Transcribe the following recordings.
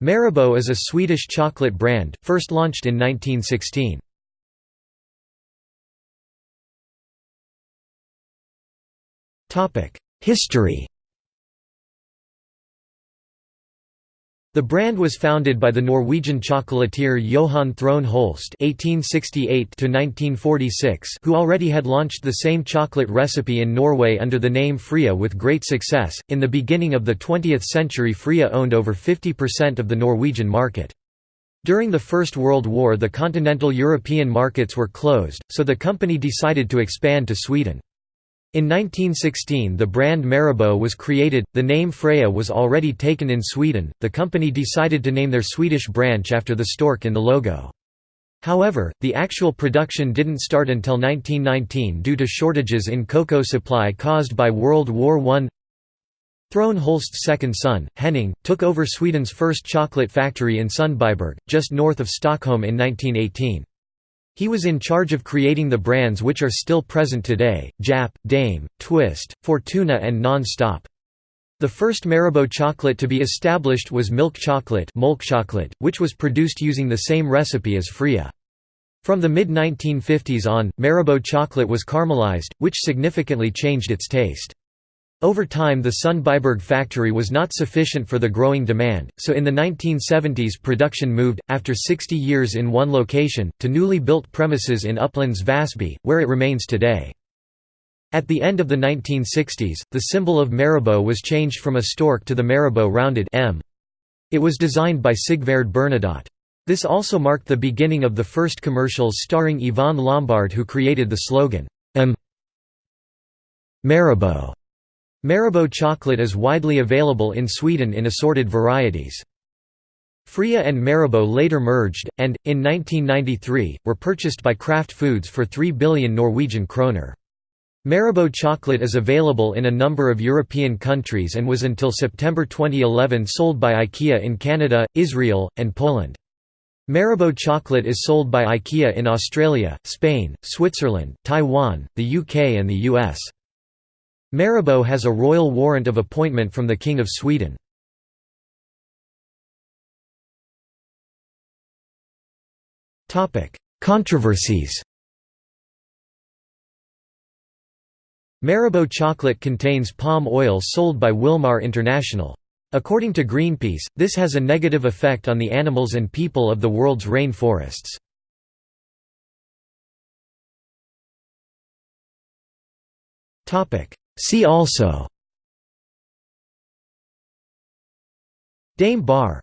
Marabou is a Swedish chocolate brand, first launched in 1916. History The brand was founded by the Norwegian chocolatier Johan Throne Holst (1868–1946), who already had launched the same chocolate recipe in Norway under the name Freia with great success. In the beginning of the 20th century, Freia owned over 50% of the Norwegian market. During the First World War, the continental European markets were closed, so the company decided to expand to Sweden. In 1916 the brand Marabou was created, the name Freia was already taken in Sweden, the company decided to name their Swedish branch after the stork in the logo. However, the actual production didn't start until 1919 due to shortages in cocoa supply caused by World War I. Throne Holst's second son, Henning, took over Sweden's first chocolate factory in Sundbyberg, just north of Stockholm in 1918. He was in charge of creating the brands which are still present today, Japp, Daim, Twist, Fortuna and Non-Stop. The first Marabou chocolate to be established was milk chocolate, which was produced using the same recipe as Freia. From the mid-1950s on, Marabou chocolate was caramelized, which significantly changed its taste. Over time the Sundbyberg factory was not sufficient for the growing demand, so in the 1970s production moved, after 60 years in one location, to newly built premises in Upplands Väsby, where it remains today. At the end of the 1960s, the symbol of Marabou was changed from a stork to the Marabou rounded M. It was designed by Sigvard Bernadotte. This also marked the beginning of the first commercials starring Yvonne Lombard who created the slogan, M. Marabou. Marabou chocolate is widely available in Sweden in assorted varieties. Freia and Marabou later merged, and, in 1993, were purchased by Kraft Foods for 3 billion Norwegian kroner. Marabou chocolate is available in a number of European countries and was until September 2011 sold by IKEA in Canada, Israel, and Poland. Marabou chocolate is sold by IKEA in Australia, Spain, Switzerland, Taiwan, the UK and the US. Marabou has a royal warrant of appointment from the King of Sweden. Controversies Marabou chocolate contains palm oil sold by Wilmar International. According to Greenpeace, this has a negative effect on the animals and people of the world's rain forests. See also Daim bar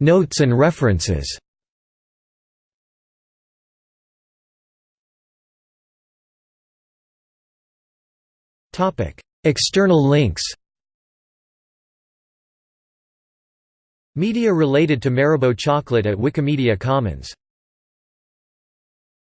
Notes and references External links Media related to Marabou chocolate at Wikimedia Commons